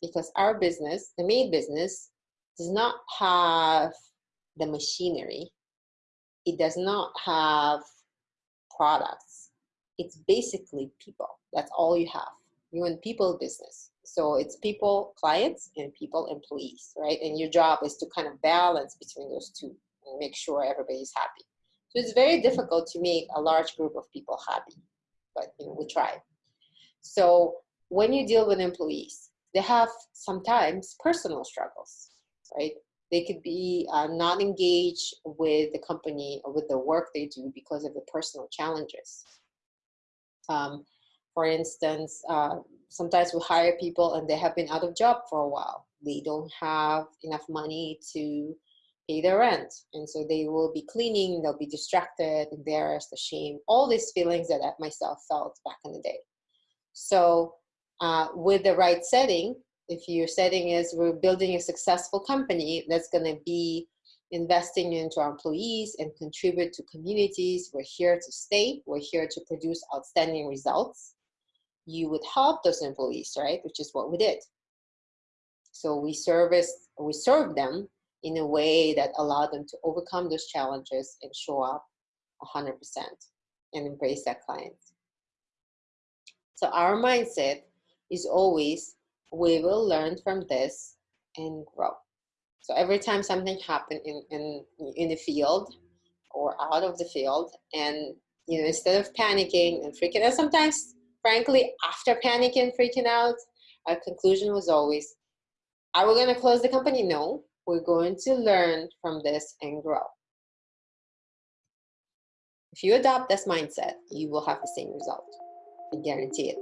because our business, the maid business, does not have the machinery. It does not have products. It's basically people. That's all you have. You're in people business. So it's people, clients, and people, employees, right? And your job is to kind of balance between those two and make sure everybody's happy. So it's very difficult to make a large group of people happy, but you know, we try. So when you deal with employees, they have sometimes personal struggles, right? They could be uh, not engaged with the company or with the work they do because of the personal challenges. Um, for instance, uh, sometimes we hire people and they have been out of job for a while. They don't have enough money to pay their rent. And so they will be cleaning, they'll be distracted, embarrassed, ashamed, all these feelings that I myself felt back in the day. So uh, with the right setting, if your setting is we're building a successful company that's going to be investing into our employees and contribute to communities, we're here to stay, we're here to produce outstanding results. You would help those employees, right? Which is what we did. So we service, we serve them in a way that allowed them to overcome those challenges and show up 100% and embrace that client. So our mindset is always, we will learn from this and grow. So every time something happened in, in, in the field or out of the field, and you know, instead of panicking and freaking out, sometimes, frankly, after panicking, freaking out, our conclusion was always, are we going to close the company? No, we're going to learn from this and grow. If you adopt this mindset, you will have the same result. I guarantee it.